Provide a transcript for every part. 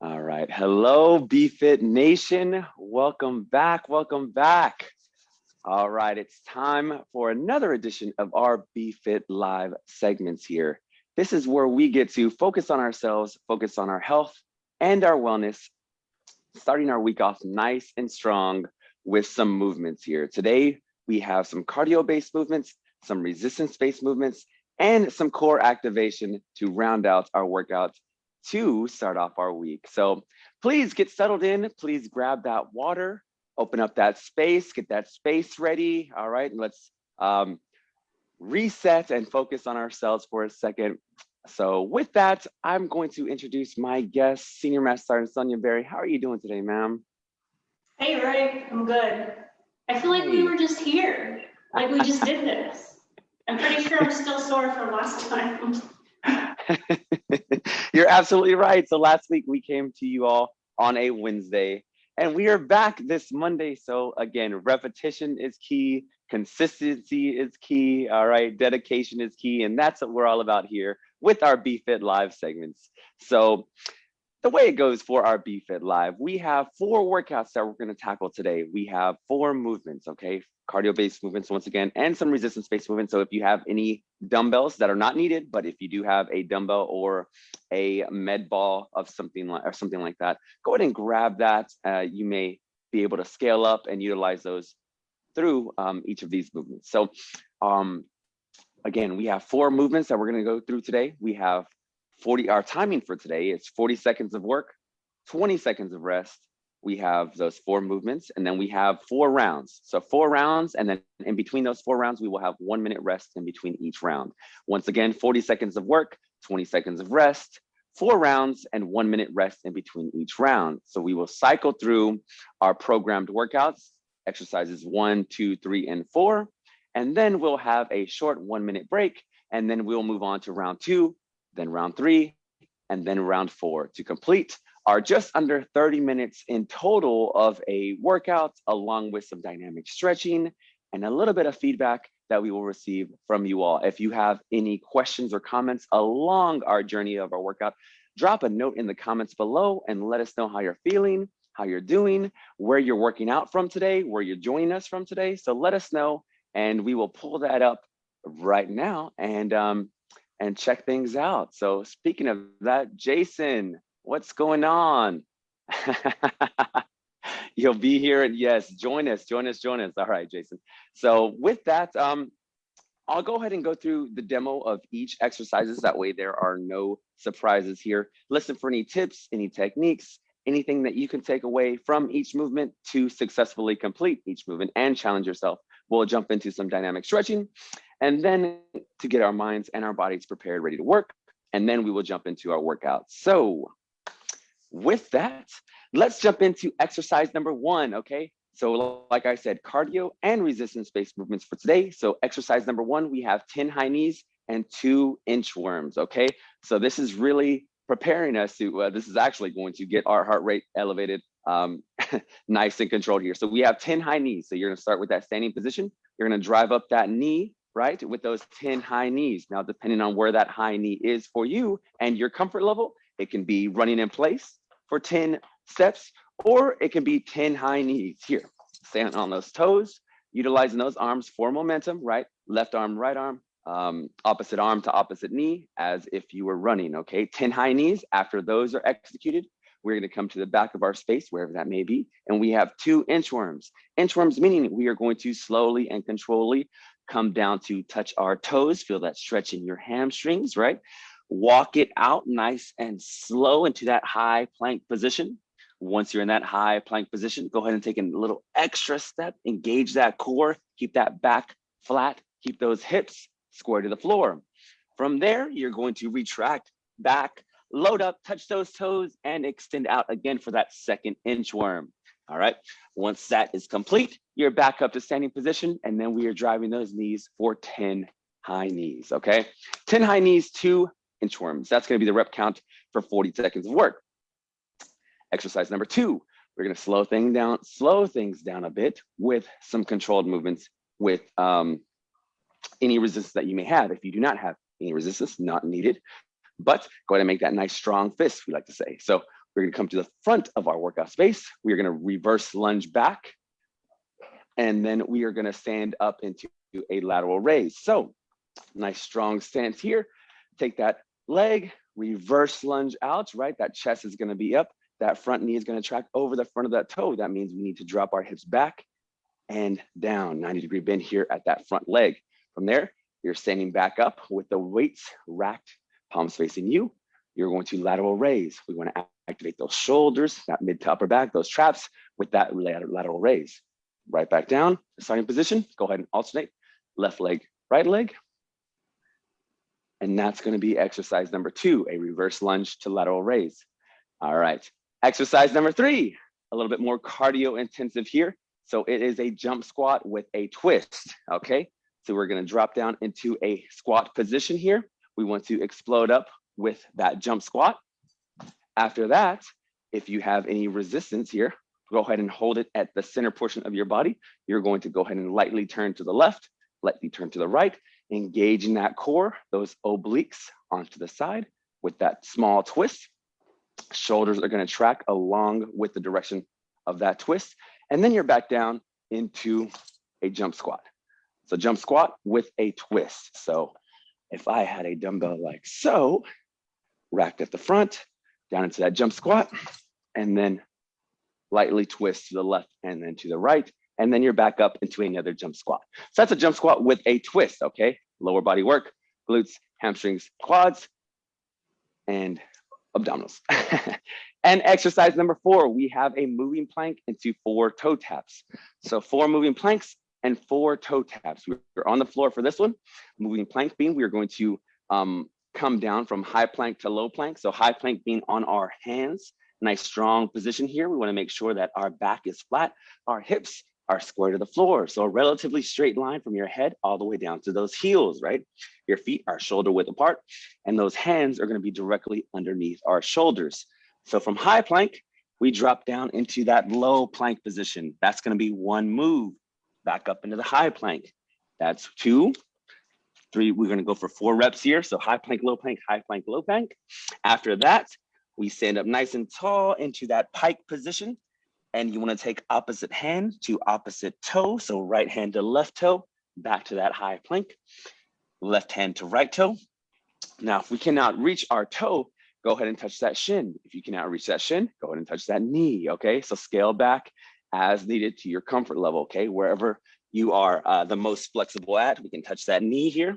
All right. Hello, BFit Nation. Welcome back. Welcome back. All right. It's time for another edition of our BFit Live segments here. This is where we get to focus on ourselves, focus on our health and our wellness, starting our week off nice and strong with some movements here. Today, we have some cardio-based movements, some resistance-based movements, and some core activation to round out our workout to start off our week. So please get settled in. Please grab that water, open up that space, get that space ready. All right, and let's um, reset and focus on ourselves for a second. So with that, I'm going to introduce my guest, Senior Master Sergeant Sonia Berry. How are you doing today, ma'am? Hey, Ray, I'm good. I feel like we were just here, like we just did this. I'm pretty sure I'm still sore from last time. You're absolutely right. So last week we came to you all on a Wednesday and we are back this Monday. So again, repetition is key, consistency is key, all right, dedication is key, and that's what we're all about here with our BFit Live segments. So the way it goes for our BFit Live, we have four workouts that we're going to tackle today. We have four movements, okay? Cardio-based movements once again, and some resistance-based movements. So if you have any dumbbells that are not needed, but if you do have a dumbbell or a med ball of something like or something like that, go ahead and grab that. Uh, you may be able to scale up and utilize those through um, each of these movements. So um, again, we have four movements that we're going to go through today. We have 40, our timing for today is 40 seconds of work, 20 seconds of rest. We have those four movements and then we have four rounds. So four rounds and then in between those four rounds, we will have one minute rest in between each round. Once again, 40 seconds of work, 20 seconds of rest, four rounds and one minute rest in between each round. So we will cycle through our programmed workouts, exercises one, two, three, and four. And then we'll have a short one minute break and then we'll move on to round two, then round three, and then round four to complete are just under 30 minutes in total of a workout, along with some dynamic stretching and a little bit of feedback that we will receive from you all. If you have any questions or comments along our journey of our workout, drop a note in the comments below and let us know how you're feeling, how you're doing, where you're working out from today, where you're joining us from today. So let us know and we will pull that up right now and um, and check things out. So speaking of that, Jason, what's going on? You'll be here and yes, join us, join us, join us. All right, Jason. So with that, um, I'll go ahead and go through the demo of each exercises. That way there are no surprises here. Listen for any tips, any techniques, anything that you can take away from each movement to successfully complete each movement and challenge yourself. We'll jump into some dynamic stretching and then to get our minds and our bodies prepared, ready to work. And then we will jump into our workout. So with that, let's jump into exercise number one, okay? So like I said, cardio and resistance-based movements for today. So exercise number one, we have 10 high knees and two inchworms, okay? So this is really preparing us to, uh, this is actually going to get our heart rate elevated um, nice and controlled here. So we have 10 high knees. So you're gonna start with that standing position. You're gonna drive up that knee right? With those 10 high knees. Now, depending on where that high knee is for you and your comfort level, it can be running in place for 10 steps, or it can be 10 high knees here. Standing on those toes, utilizing those arms for momentum, right? Left arm, right arm, um, opposite arm to opposite knee as if you were running, okay? 10 high knees, after those are executed, we're gonna come to the back of our space, wherever that may be, and we have two inchworms. Inchworms meaning we are going to slowly and controllably come down to touch our toes, feel that stretch in your hamstrings, right? Walk it out nice and slow into that high plank position. Once you're in that high plank position, go ahead and take a little extra step, engage that core, keep that back flat, keep those hips square to the floor. From there, you're going to retract back, load up, touch those toes, and extend out again for that second inchworm. All right, once that is complete, you're back up to standing position, and then we are driving those knees for 10 high knees, okay? 10 high knees, two inchworms. That's gonna be the rep count for 40 seconds of work. Exercise number two, we're gonna slow things down, slow things down a bit with some controlled movements with um, any resistance that you may have. If you do not have any resistance, not needed, but go ahead and make that nice strong fist, we like to say. So We're gonna come to the front of our workout space. We are gonna reverse lunge back. And then we are gonna stand up into a lateral raise. So nice strong stance here. Take that leg, reverse lunge out, right? That chest is gonna be up. That front knee is gonna track over the front of that toe. That means we need to drop our hips back and down, 90 degree bend here at that front leg. From there, you're standing back up with the weights racked, palms facing you. You're going to lateral raise. We wanna activate those shoulders, that mid to upper back, those traps with that lateral raise. Right back down, starting position. Go ahead and alternate, left leg, right leg. And that's gonna be exercise number two, a reverse lunge to lateral raise. All right, exercise number three, a little bit more cardio intensive here. So it is a jump squat with a twist, okay? So we're gonna drop down into a squat position here. We want to explode up with that jump squat. After that, if you have any resistance here, go ahead and hold it at the center portion of your body. You're going to go ahead and lightly turn to the left, lightly turn to the right, engaging that core, those obliques onto the side with that small twist. Shoulders are gonna track along with the direction of that twist. And then you're back down into a jump squat. So jump squat with a twist. So if I had a dumbbell like so, racked at the front, down into that jump squat, and then lightly twist to the left and then to the right, and then you're back up into another jump squat. So that's a jump squat with a twist, okay? Lower body work, glutes, hamstrings, quads, and abdominals. and exercise number four, we have a moving plank into four toe taps. So four moving planks and four toe taps. We're on the floor for this one. Moving plank being, we are going to um, come down from high plank to low plank. So high plank being on our hands, nice strong position here. We wanna make sure that our back is flat, our hips are square to the floor. So a relatively straight line from your head all the way down to those heels, right? Your feet are shoulder width apart and those hands are gonna be directly underneath our shoulders. So from high plank, we drop down into that low plank position. That's gonna be one move. Back up into the high plank. That's two, three, we're gonna go for four reps here. So high plank, low plank, high plank, low plank. After that, we stand up nice and tall into that pike position and you wanna take opposite hand to opposite toe. So right hand to left toe, back to that high plank, left hand to right toe. Now, if we cannot reach our toe, go ahead and touch that shin. If you cannot reach that shin, go ahead and touch that knee, okay? So scale back as needed to your comfort level, okay? Wherever you are uh, the most flexible at, we can touch that knee here.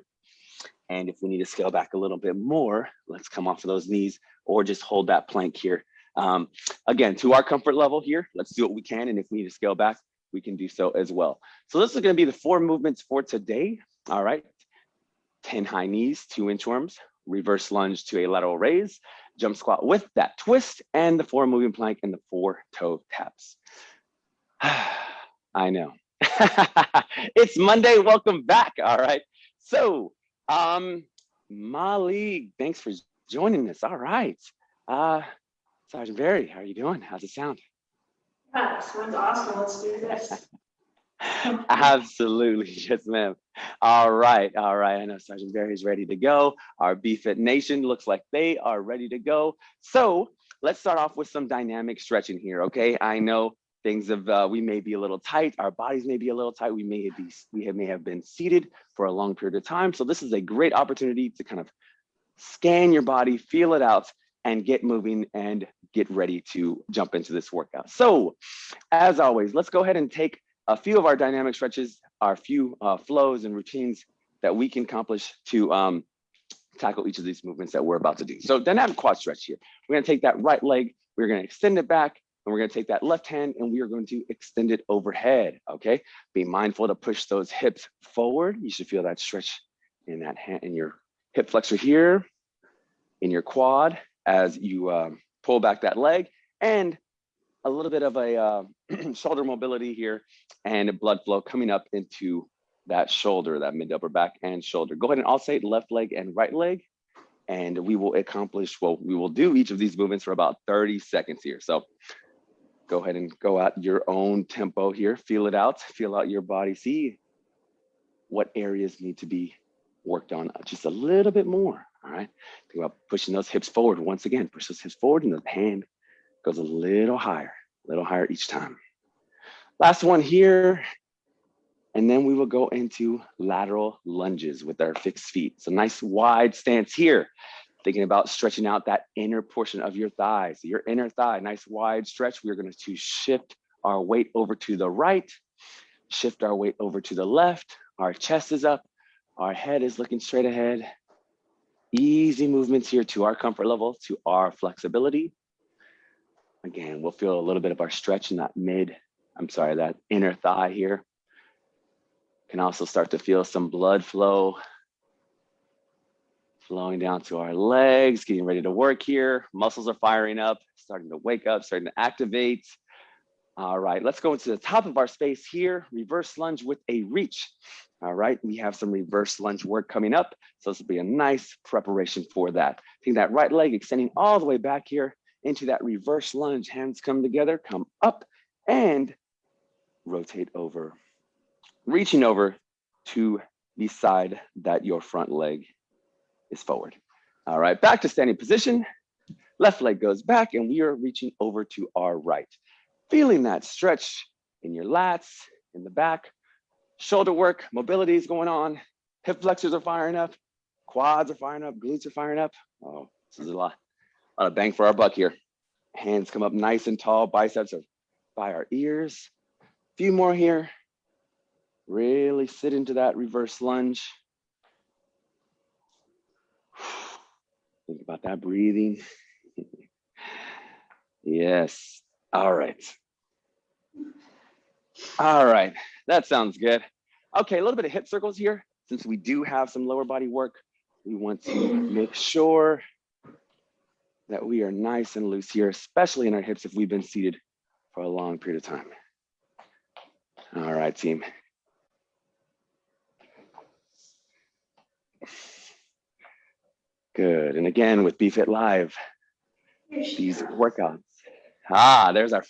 And if we need to scale back a little bit more, let's come off of those knees or just hold that plank here um, again, to our comfort level here, let's do what we can. And if we need to scale back, we can do so as well. So this is gonna be the four movements for today. All right, 10 high knees, two inchworms, reverse lunge to a lateral raise, jump squat with that twist, and the four moving plank and the four toe taps. I know. it's Monday, welcome back, all right? So, um, Molly, thanks for joining us, all right. Uh, Sergeant Barry, how are you doing? How's it sound? Yeah, sounds awesome. Let's do this. Absolutely, yes, ma'am. All right, all right. I know Sergeant Barry is ready to go. Our BFit Nation looks like they are ready to go. So let's start off with some dynamic stretching here, okay? I know things of uh, we may be a little tight, our bodies may be a little tight, we may be we have, may have been seated for a long period of time. So this is a great opportunity to kind of scan your body, feel it out, and get moving and get ready to jump into this workout. So as always, let's go ahead and take a few of our dynamic stretches, our few uh, flows and routines that we can accomplish to um, tackle each of these movements that we're about to do. So dynamic quad stretch here. We're gonna take that right leg, we're gonna extend it back, and we're gonna take that left hand and we are going to extend it overhead, okay? Be mindful to push those hips forward. You should feel that stretch in that hand, in your hip flexor here, in your quad, as you um, pull back that leg and a little bit of a uh, shoulder mobility here and blood flow coming up into that shoulder, that mid upper back and shoulder. Go ahead and alternate left leg and right leg. And we will accomplish, well, we will do each of these movements for about 30 seconds here. So go ahead and go at your own tempo here. Feel it out, feel out your body. See what areas need to be worked on just a little bit more. All right. Think about pushing those hips forward once again. Push those hips forward and the hand Goes a little higher, a little higher each time. Last one here. And then we will go into lateral lunges with our fixed feet. So nice wide stance here. Thinking about stretching out that inner portion of your thighs, your inner thigh, nice wide stretch. We're going to shift our weight over to the right, shift our weight over to the left. Our chest is up, our head is looking straight ahead. Easy movements here to our comfort level, to our flexibility. Again, we'll feel a little bit of our stretch in that mid, I'm sorry, that inner thigh here. Can also start to feel some blood flow flowing down to our legs, getting ready to work here. Muscles are firing up, starting to wake up, starting to activate. All right, let's go into the top of our space here, reverse lunge with a reach. All right, we have some reverse lunge work coming up. So this will be a nice preparation for that. Take that right leg extending all the way back here into that reverse lunge. Hands come together, come up and rotate over. Reaching over to the side that your front leg is forward. All right, back to standing position. Left leg goes back and we are reaching over to our right. Feeling that stretch in your lats, in the back, shoulder work, mobility is going on, hip flexors are firing up, quads are firing up, glutes are firing up. Oh, this is a lot, a lot of bang for our buck here. Hands come up nice and tall, biceps are by our ears. A few more here. Really sit into that reverse lunge. Think about that breathing. yes. All right. All right. That sounds good. Okay, a little bit of hip circles here. Since we do have some lower body work, we want to make sure that we are nice and loose here, especially in our hips if we've been seated for a long period of time. All right, team. Good. And again, with BFit Live, these workouts. Ah, there's our,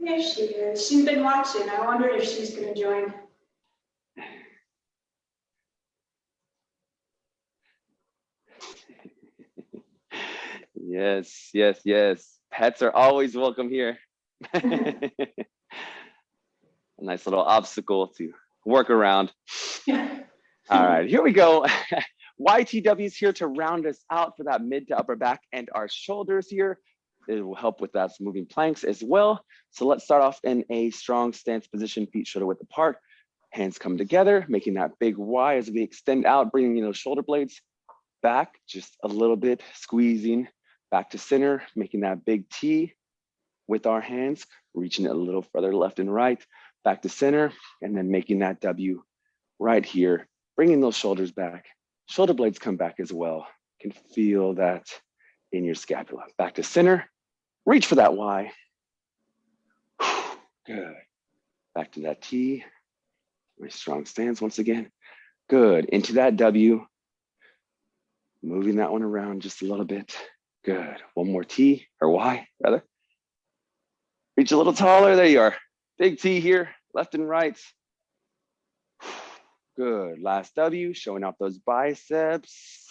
There she is. She's been watching. I wondered if she's gonna join. yes, yes, yes. Pets are always welcome here. a nice little obstacle to work around. All right, here we go. YTW is here to round us out for that mid to upper back and our shoulders here. It will help with that moving planks as well. So let's start off in a strong stance position, feet shoulder width apart. Hands come together, making that big Y as we extend out, bringing those shoulder blades back just a little bit, squeezing back to center, making that big T with our hands, reaching it a little further left and right, back to center, and then making that W right here, bringing those shoulders back. Shoulder blades come back as well. You can feel that in your scapula. Back to center, reach for that Y. Good. Back to that T. Very strong stance once again. Good. Into that W. Moving that one around just a little bit. Good. One more T or Y rather. Reach a little taller. There you are. Big T here, left and right. Good. Last W, showing off those biceps.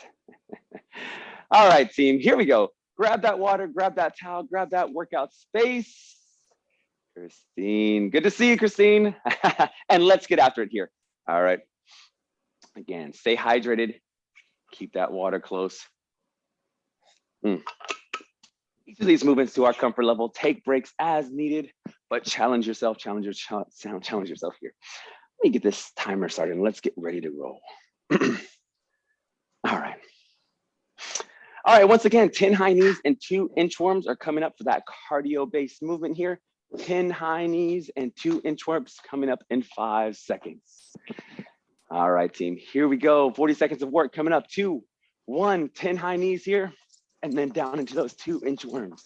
All right, team, here we go. Grab that water, grab that towel, grab that workout space. Christine, good to see you, Christine. and let's get after it here. All right. Again, stay hydrated. Keep that water close. Mm. Each of these movements to our comfort level, take breaks as needed, but challenge yourself, challenge, your, ch- challenge yourself here. Let me get this timer started and let's get ready to roll. All right. All right, once again, 10 high knees and two inchworms are coming up for that cardio-based movement here. 10 high knees and two inchworms coming up in five seconds. All right, team, here we go. 40 seconds of work coming up. Two, one, 10 high knees here, and then down into those two inchworms.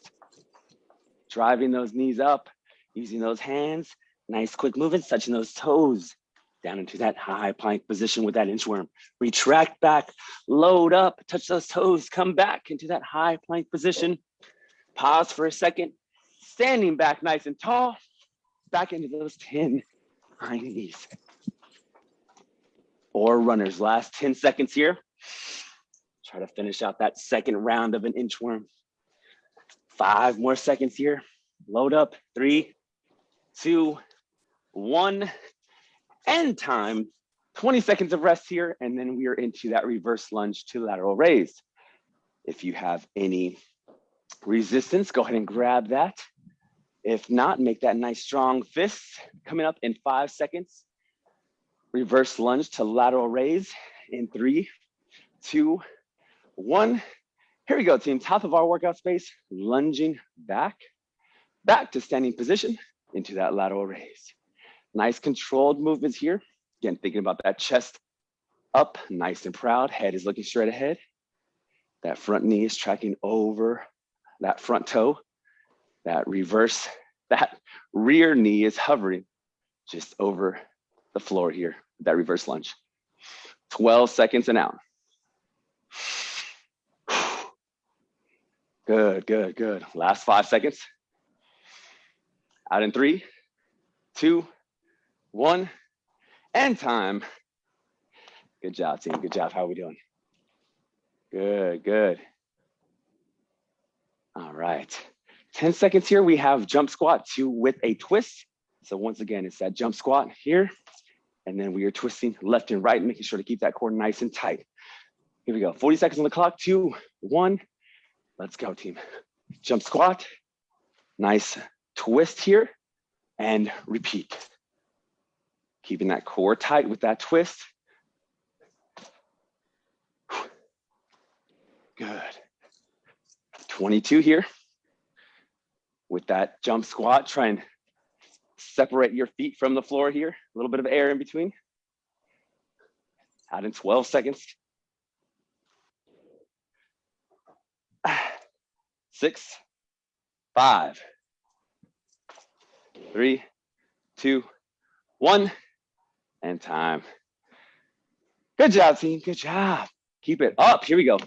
Driving those knees up, using those hands, nice quick movements, touching those toes down into that high plank position with that inchworm. Retract back, load up, touch those toes, come back into that high plank position. Pause for a second, standing back nice and tall, back into those 10 high knees. Or runners, last 10 seconds here. Try to finish out that second round of an inchworm. Five more seconds here. Load up. Three, two, one. End time. 20 seconds of rest here, and then we are into that reverse lunge to lateral raise. If you have any resistance, go ahead and grab that. If not, make that nice strong fist coming up in five seconds. Reverse lunge to lateral raise in three, two, one. Here we go, team. Top of our workout space, lunging back, back to standing position into that lateral raise. Nice controlled movements here. Again, thinking about that chest up, nice and proud. Head is looking straight ahead. That front knee is tracking over that front toe. That reverse, that rear knee is hovering just over the floor here, that reverse lunge. 12 seconds and out. Good, good, good. Last five seconds. Out in three, two, one, and time. Good job, team. Good job. How are we doing? Good, good. All right. 10 seconds here. We have jump squat two with a twist. So once again, it's that jump squat here. And then we are twisting left and right, making sure to keep that core nice and tight. Here we go. 40 seconds on the clock. Two, one. Let's go, team. Jump squat. Nice twist here and repeat. Keeping that core tight with that twist. Good. 22 here. With that jump squat, try and separate your feet from the floor here. A little bit of air in between. Out in 12 seconds. Six, five, three, two, one, and time. Good job, team. Good job. Keep it up. Here we go.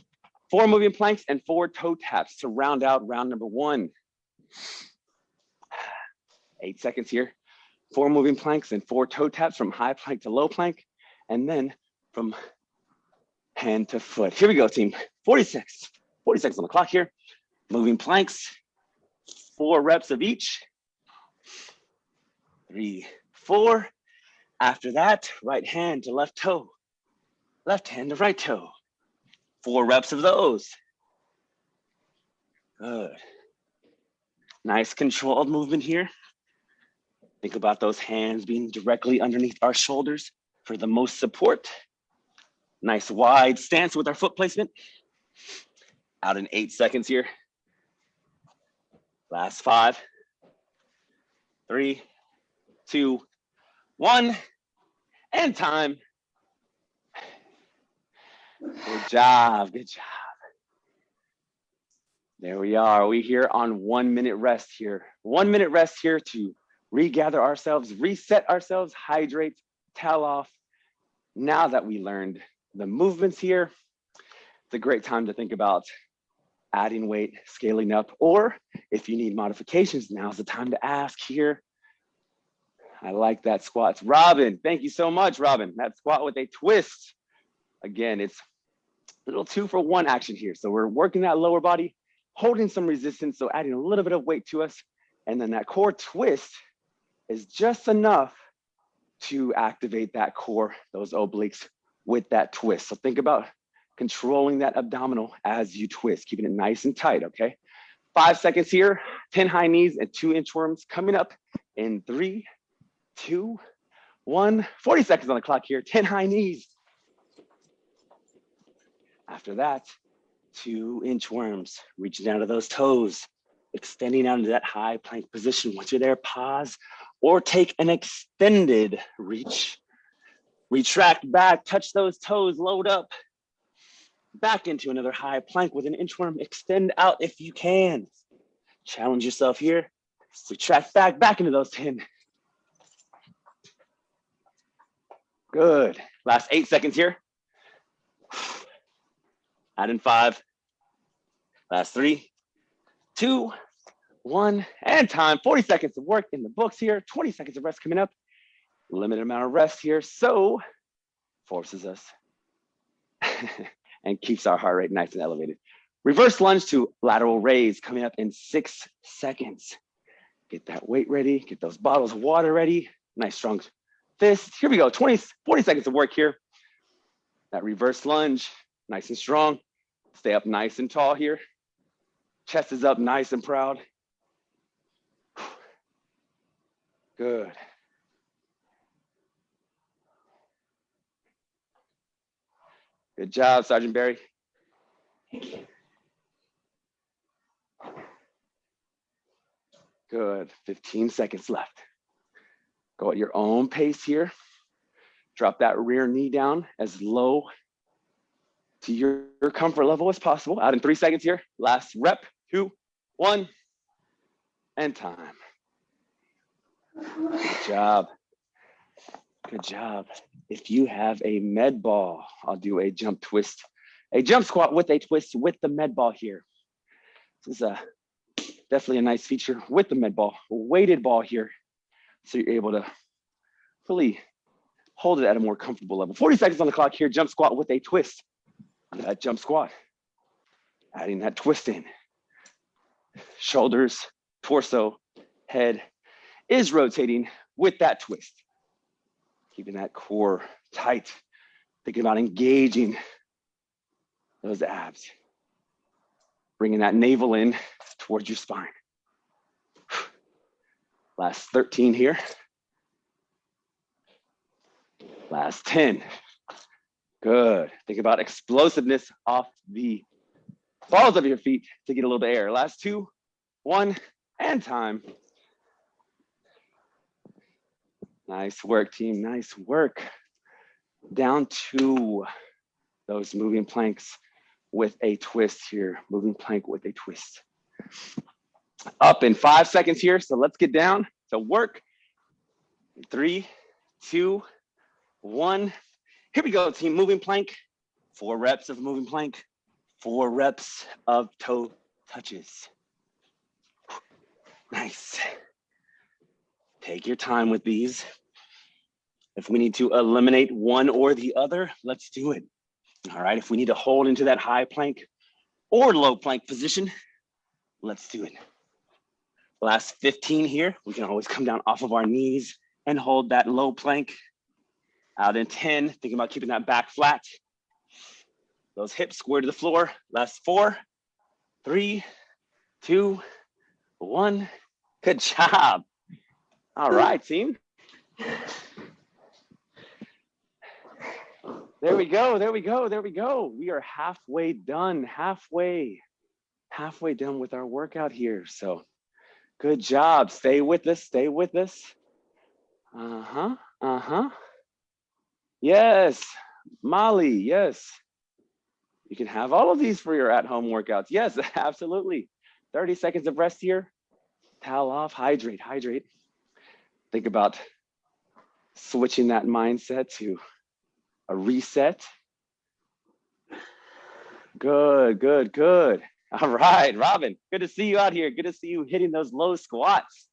Four moving planks and four toe taps to round out round number one. Eight seconds here. Four moving planks and four toe taps from high plank to low plank, and then from hand to foot. Here we go, team. 46. 40 seconds on the clock here. Moving planks, four reps of each. Three, four. After that, right hand to left toe, left hand to right toe. Four reps of those. Good. Nice controlled movement here. Think about those hands being directly underneath our shoulders for the most support. Nice wide stance with our foot placement. Out in eight seconds here. Last five, three, two, one, and time. Good job, good job. There we are. We here on one minute rest here. One minute rest here to regather ourselves, reset ourselves, hydrate, towel off. Now that we learned the movements here, it's a great time to think about adding weight, scaling up, or if you need modifications, now's the time to ask here. I like that squats. Robin, thank you so much, Robin. That squat with a twist. Again, it's a little two for one action here. So we're working that lower body, holding some resistance, so adding a little bit of weight to us. And then that core twist is just enough to activate that core, those obliques with that twist. So think about controlling that abdominal as you twist, keeping it nice and tight, okay? Five seconds here, 10 high knees and two inchworms coming up in three, two, one. 40 seconds on the clock here, 10 high knees. After that, two inchworms, reaching down to those toes, extending out into that high plank position. Once you're there, pause or take an extended reach. Retract back, touch those toes, load up, back into another high plank with an inchworm. Extend out if you can. Challenge yourself here. Retract back, back into those 10. Good. Last eight seconds here. Add in five. Last three, two, one, and time. 40 seconds of work in the books here. 20 seconds of rest coming up. Limited amount of rest here. So forces us and keeps our heart rate nice and elevated. Reverse lunge to lateral raise coming up in six seconds. Get that weight ready, get those bottles of water ready. Nice strong fist. Here we go, 20, 40 seconds of work here. That reverse lunge, nice and strong. Stay up nice and tall here. Chest is up nice and proud. Good. Good job, Sergeant Barry. Thank you. Good, 15 seconds left. Go at your own pace here. Drop that rear knee down as low to your, comfort level as possible. Out in three seconds here. Last rep, two, one, and time. Good job. Good job. If you have a med ball, I'll do a jump twist, a jump squat with a twist with the med ball here. This is a definitely a nice feature with the med ball, weighted ball here. So you're able to fully hold it at a more comfortable level. 40 seconds on the clock here, jump squat with a twist. That jump squat, adding that twist in. Shoulders, torso, head is rotating with that twist. Keeping that core tight. Thinking about engaging those abs. Bringing that navel in towards your spine. Last 13 here. Last 10. Good. Think about explosiveness off the balls of your feet to get a little bit of air. Last two, one, and time. Nice work, team. Nice work. Down to those moving planks with a twist here. Moving plank with a twist. Up in five seconds here. So let's get down to work. Three, two, one. Here we go, team. Moving plank. Four reps of moving plank. Four reps of toe touches. Nice. Take your time with these. If we need to eliminate one or the other, let's do it. All right, if we need to hold into that high plank or low plank position, let's do it. Last 15 here, we can always come down off of our knees and hold that low plank. Out in 10, thinking about keeping that back flat. Those hips square to the floor. Last four, three, two, one. Good job. All right, team. There we go, there we go, there we go. We are halfway done, halfway, halfway done with our workout here. So good job. Stay with us, stay with us. Uh-huh, uh-huh. Yes, Molly, yes. You can have all of these for your at-home workouts. Yes, absolutely. 30 seconds of rest here. Towel off, hydrate, hydrate. Think about switching that mindset to a reset. Good, good, good. All right, Robin, good to see you out here. Good to see you hitting those low squats.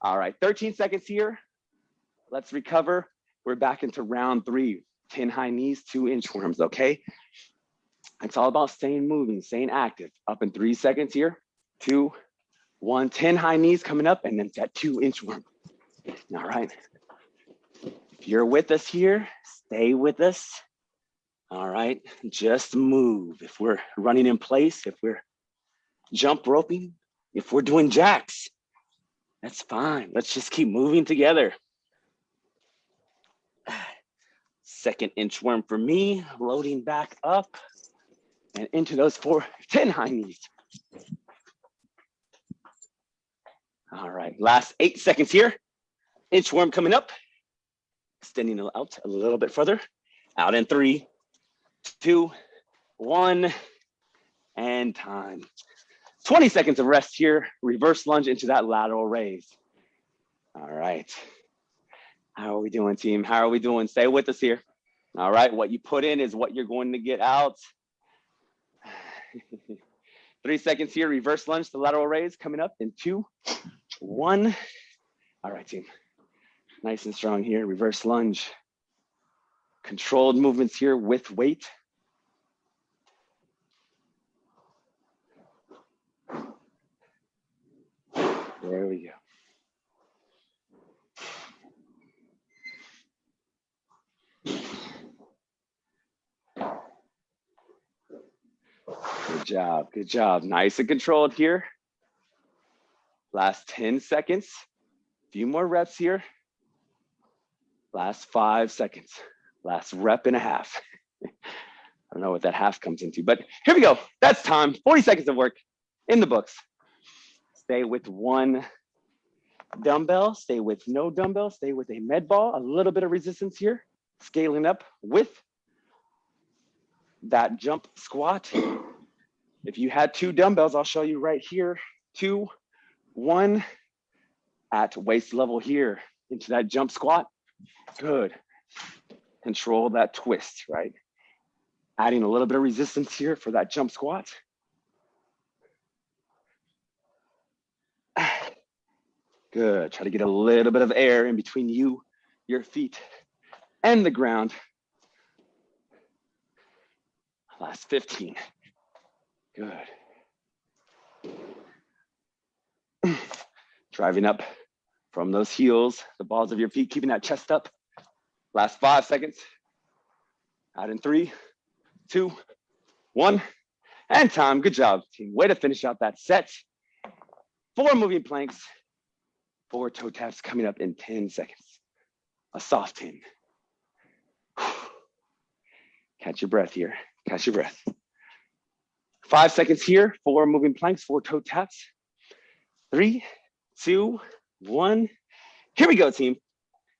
All right, 13 seconds here. Let's recover. We're back into round three. 10 high knees, two inchworms, okay? It's all about staying moving, staying active. Up in three seconds here. Two, one, 10 high knees coming up, and then that two inchworm. All right. If you're with us here, stay with us. All right, just move. If we're running in place, if we're jump roping, if we're doing jacks, that's fine. Let's just keep moving together. Second inchworm for me, loading back up and into those four, 10 high knees. All right, last eight seconds here. Inchworm coming up, extending out a little bit further. Out in three, two, one, and time. 20 seconds of rest here. Reverse lunge into that lateral raise. All right. How are we doing, team? How are we doing? Stay with us here. All right, what you put in is what you're going to get out. Three seconds here, reverse lunge to lateral raise coming up in two, one. All right, team. Nice and strong here, reverse lunge controlled movements here with weight. There we go. Good job, good job. Nice and controlled here. Last 10 seconds. A few more reps here. Last five seconds. Last rep and a half. I don't know what that half comes into, but here we go. That's time. 40 seconds of work in the books. Stay with one dumbbell, stay with no dumbbell, stay with a med ball, a little bit of resistance here, scaling up with that jump squat. If you had two dumbbells, I'll show you right here, two, one at waist level here into that jump squat. Good. Control that twist, right? Adding a little bit of resistance here for that jump squat. Good. Try to get a little bit of air in between you, your feet, and the ground. Last 15. Good. Driving up from those heels, the balls of your feet, keeping that chest up. Last five seconds. Out in three, two, one, and time. Good job, team. Way to finish out that set. Four moving planks, four toe taps coming up in 10 seconds. A soft 10. Catch your breath here. Catch your breath. Five seconds here, four moving planks, four toe taps. Three, two, one. Here we go, team.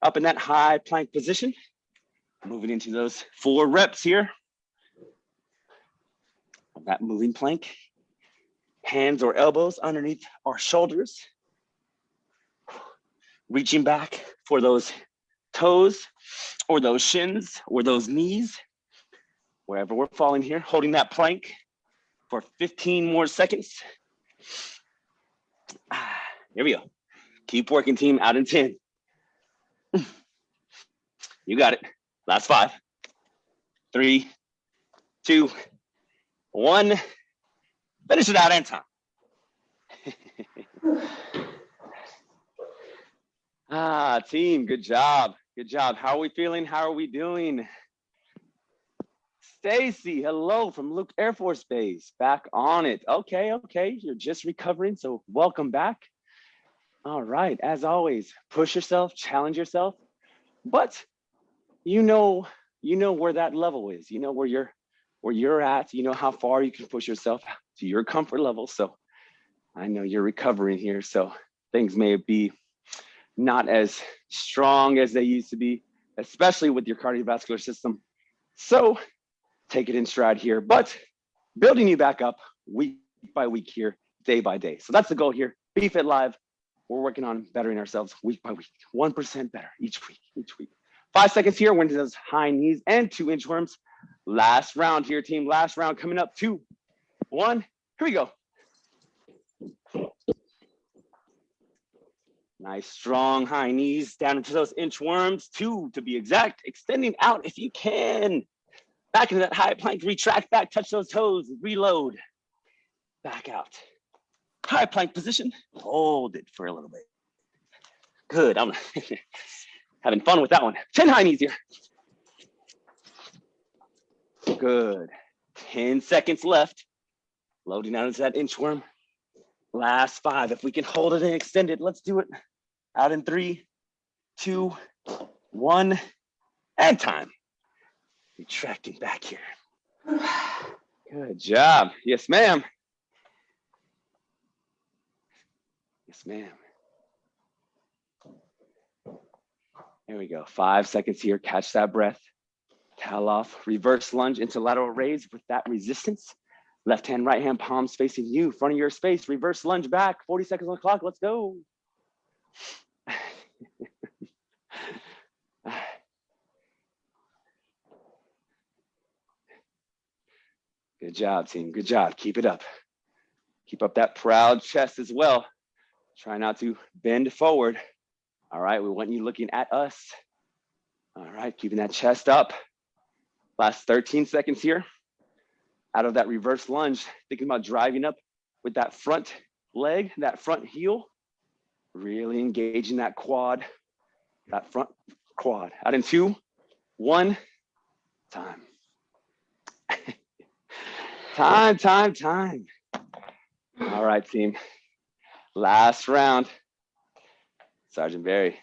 Up in that high plank position. Moving into those four reps here. Of that moving plank. Hands or elbows underneath our shoulders. Reaching back for those toes or those shins or those knees. Wherever we're falling here, holding that plank for 15 more seconds. Ah, Here we go. Keep working, team. Out in 10. You got it. Last five, three, two, one. Finish it out in time. ah, team, good job. Good job. How are we feeling? How are we doing? Stacy, hello from Luke Air Force Base. Back on it. Okay, okay. You're just recovering, so welcome back. All right, as always, push yourself, challenge yourself, but you know, you know where that level is. You know where you're where you're at. You know how far you can push yourself to your comfort level. So I know you're recovering here, so things may be not as strong as they used to be, especially with your cardiovascular system. So take it in stride here, but building you back up week by week here, day by day. So that's the goal here. BFit Live. We're working on bettering ourselves week by week, 1% better each week, each week. Five seconds here, when does high knees and two inchworms. Last round here, team. Last round coming up. Two, one. Here we go. Nice strong high knees down into those inchworms. Two to be exact. Extending out if you can. Back into that high plank. Retract back. Touch those toes. Reload. Back out. High plank position. Hold it for a little bit. Good. I'm having fun with that one. 10 high knees here. Good. 10 seconds left. Loading out into that inchworm. Last five. If we can hold it and extend it, let's do it. Out in three, two, one, and time. Retracting back here. Good job. Yes, ma'am. Yes, ma'am. There we go. Five seconds here. Catch that breath. Towel off. Reverse lunge into lateral raise with that resistance. Left hand, right hand, palms facing you, front of your space. Reverse lunge back. 40 seconds on the clock. Let's go. Good job, team. Good job. Keep it up. Keep up that proud chest as well. Try not to bend forward. All right, we want you looking at us. All right, keeping that chest up. Last 13 seconds here. Out of that reverse lunge, thinking about driving up with that front leg, that front heel. Really engaging that quad, that front quad. Out in two, one, time. time, time, time. All right, team. Last round. Sergeant Barry.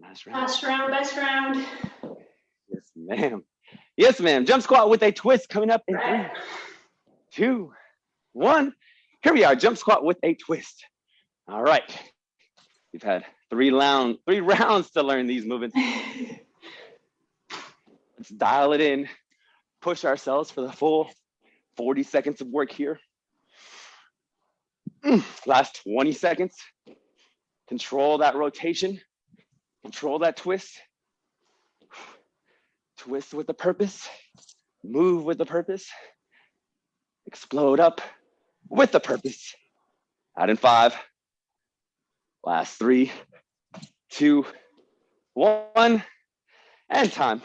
Last round. Last round, best round. Yes, ma'am. Yes, ma'am. Jump squat with a twist coming up in three, two, one. Here we are, jump squat with a twist. All right. We've had three round, three rounds to learn these movements. Let's dial it in, push ourselves for the full 40 seconds of work here. Mm, Last 20 seconds. Control that rotation, control that twist. Twist with a purpose, move with a purpose, explode up with a purpose. Out in five. Last three, two, one, and time.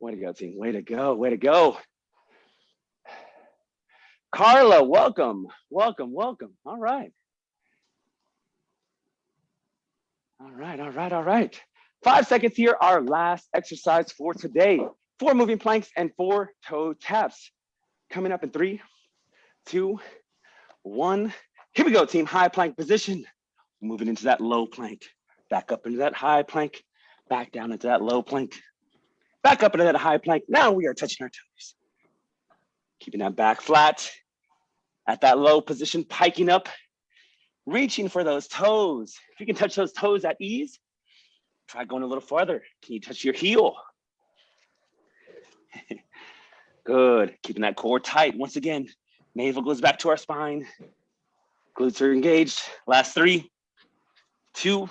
Way to go, team. Way to go. Way to go. Carla, welcome. Welcome. Welcome. All right. All right. All right. All right. Five seconds here. Our last exercise for today. Four moving planks and four toe taps. Coming up in three, two, one. Here we go, team. High plank position. Moving into that low plank. Back up into that high plank. Back down into that low plank. Back up into that high plank. Now we are touching our toes. Keeping that back flat. At that low position, piking up. Reaching for those toes. If you can touch those toes at ease, try going a little farther. Can you touch your heel? Good. Keeping that core tight. Once again, navel goes back to our spine. Glutes are engaged. Last three, two,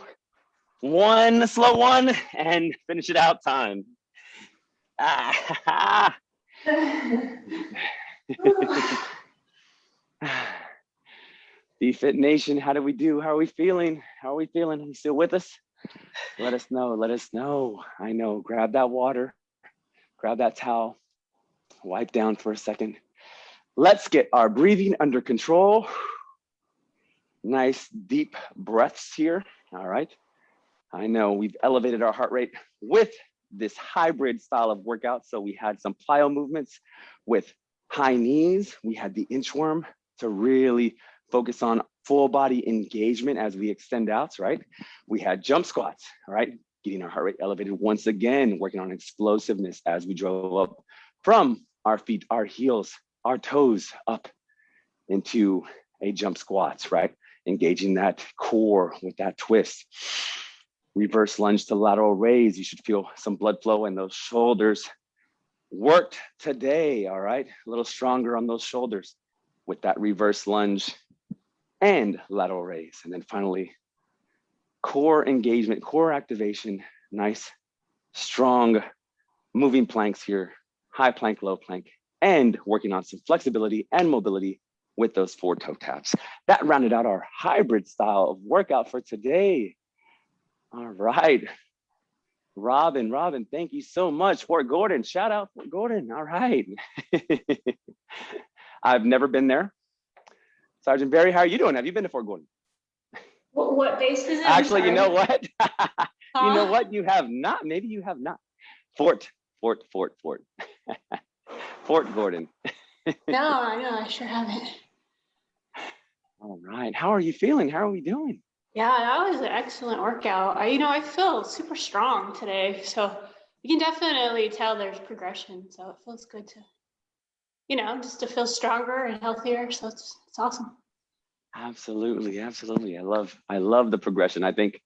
one, slow one, and finish it out time. Ah, Fit Nation, how do we do? How are we feeling? How are we feeling? Are you still with us? Let us know. Let us know. I know. Grab that water. Grab that towel. Wipe down for a second. Let's get our breathing under control. Nice deep breaths here. All right. I know we've elevated our heart rate with this hybrid style of workout. So we had some plyo movements with high knees. We had the inchworm to really focus on full body engagement as we extend out, right? We had jump squats, right? Getting our heart rate elevated once again, working on explosiveness as we drove up from our feet, our heels, our toes up into a jump squats, right? Engaging that core with that twist. Reverse lunge to lateral raise. You should feel some blood flow in those shoulders. Worked today, all right? A little stronger on those shoulders with that reverse lunge and lateral raise. And then finally, core engagement, core activation, nice, strong moving planks here, high plank, low plank, and working on some flexibility and mobility with those four toe taps. That rounded out our hybrid style of workout for today. All right. Robin, Robin, thank you so much. Fort Gordon, shout out Fort Gordon. All right. I've never been there. Sergeant Barry, how are you doing? Have you been to Fort Gordon? What, what base is it? Actually, you know what? you know what? You have not. Maybe you have not. Fort, Fort, Fort, Fort. Fort Gordon. No, I know, I sure haven't. All right. How are you feeling? How are we doing? Yeah, that was an excellent workout. I, you know, I feel super strong today, so you can definitely tell there's progression. So it feels good to, you know, just to feel stronger and healthier. So it's it's awesome. Absolutely, absolutely. I love I love the progression. I think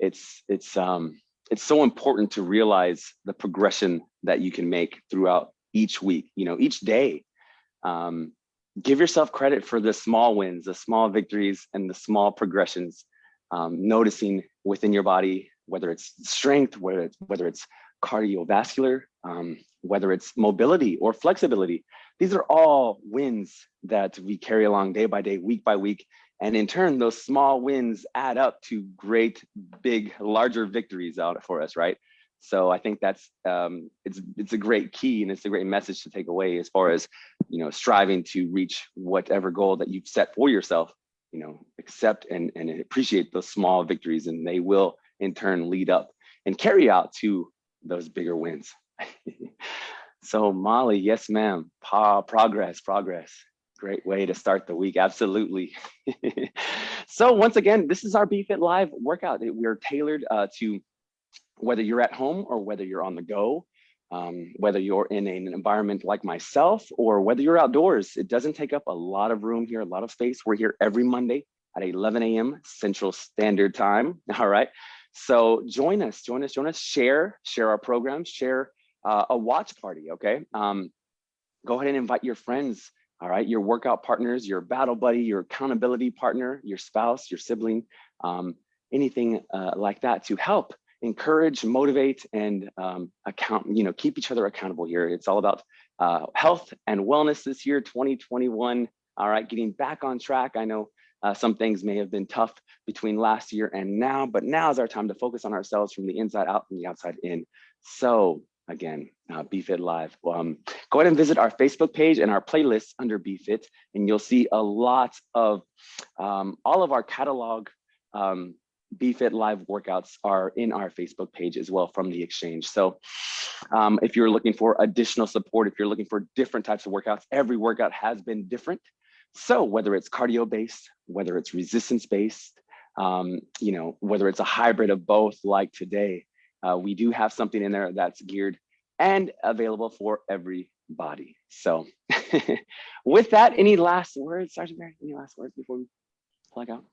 it's it's um it's so important to realize the progression that you can make throughout each week, you know, each day. Um, give yourself credit for the small wins, the small victories, and the small progressions. Um, noticing within your body, whether it's strength, whether it's whether it's cardiovascular, um, whether it's mobility or flexibility. These are all wins that we carry along day by day, week by week. And in turn, those small wins add up to great, big, larger victories out for us, right? So I think that's um, it's it's a great key and it's a great message to take away as far as you know striving to reach whatever goal that you've set for yourself. You know, accept and, and appreciate those small victories and they will in turn lead up and carry out to those bigger wins. so Molly, yes, ma'am. Pa progress, progress. Great way to start the week. Absolutely. so once again, this is our BFit Live workout. We're tailored uh, to whether you're at home or whether you're on the go, um, whether you're in an environment like myself or whether you're outdoors. It doesn't take up a lot of room here, a lot of space. We're here every Monday at 11 a.m. Central Standard Time. All right. So join us, join us, join us, share, share our program, share uh, a watch party, okay? Um, go ahead and invite your friends, all right? Your workout partners, your battle buddy, your accountability partner, your spouse, your sibling, um, anything uh, like that to help encourage, motivate, and um, account, you know, keep each other accountable here. It's all about uh, health and wellness this year, 2021. All right, getting back on track. I know uh, some things may have been tough between last year and now, but now is our time to focus on ourselves from the inside out, from the outside in. So again, uh, BFit Live. Um, go ahead and visit our Facebook page and our playlist under BFit, and you'll see a lot of um, all of our catalog um, BFit Live workouts are in our Facebook page as well from the exchange. So um, if you're looking for additional support, if you're looking for different types of workouts, every workout has been different. So whether it's cardio based, whether it's resistance based, um, you know, whether it's a hybrid of both like today, uh, we do have something in there that's geared and available for everybody. So with that, any last words, Sergeant Mary, any last words before we plug out?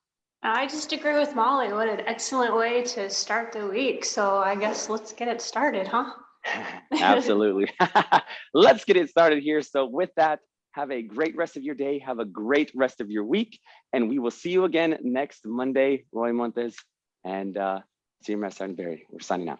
I just agree with Molly. What an excellent way to start the week. So I guess let's get it started, huh? Absolutely. Let's get it started here. So with that, have a great rest of your day. Have a great rest of your week. And we will see you again next Monday, Roy Montes and uh, Team Sergeant Barry. We're signing out.